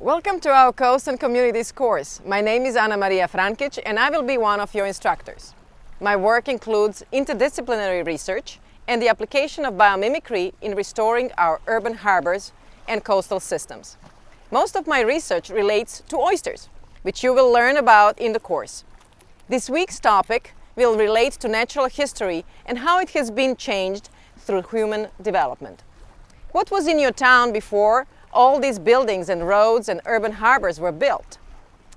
Welcome to our Coast and Communities course. My name is Anamarija Frankic and I will be one of your instructors. My work includes interdisciplinary research and the application of biomimicry in restoring our urban harbors and coastal systems. Most of my research relates to oysters, which you will learn about in the course. This week's topic will relate to natural history and how it has been changed through human development. What was in your town before all these buildings and roads and urban harbors were built?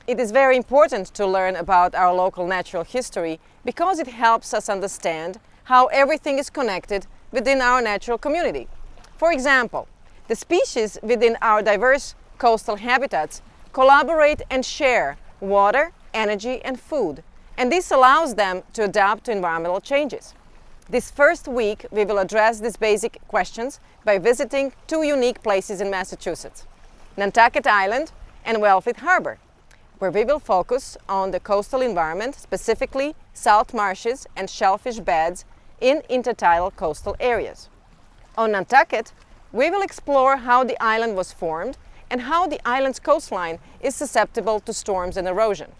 It is very important to learn about our local natural history because it helps us understand how everything is connected within our natural community. For example, the species within our diverse coastal habitats collaborate and share water, energy and food, and this allows them to adapt to environmental changes. This first week, we will address these basic questions by visiting two unique places in Massachusetts, Nantucket Island and Wellfleet Harbor, where we will focus on the coastal environment, specifically salt marshes and shellfish beds in intertidal coastal areas. On Nantucket, we will explore how the island was formed and how the island's coastline is susceptible to storms and erosion.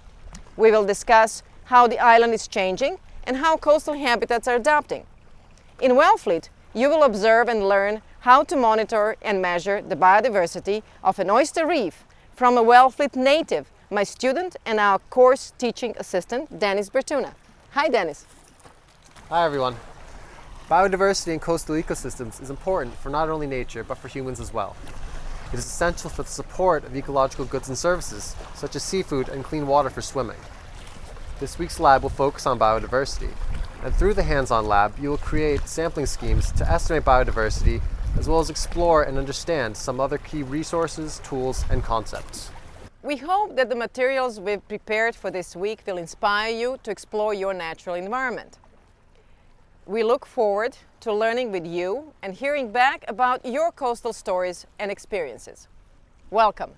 We will discuss how the island is changing and how coastal habitats are adapting. In Wellfleet, you will observe and learn how to monitor and measure the biodiversity of an oyster reef from a Wellfleet native, my student and our course teaching assistant, Dennis Bertuna. Hi, Dennis. Hi, everyone. Biodiversity in coastal ecosystems is important for not only nature, but for humans as well. It is essential for the support of ecological goods and services, such as seafood and clean water for swimming. This week's lab will focus on biodiversity, and through the hands-on lab, you will create sampling schemes to estimate biodiversity, as well as explore and understand some other key resources, tools, and concepts. We hope that the materials we've prepared for this week will inspire you to explore your natural environment. We look forward to learning with you and hearing back about your coastal stories and experiences. Welcome!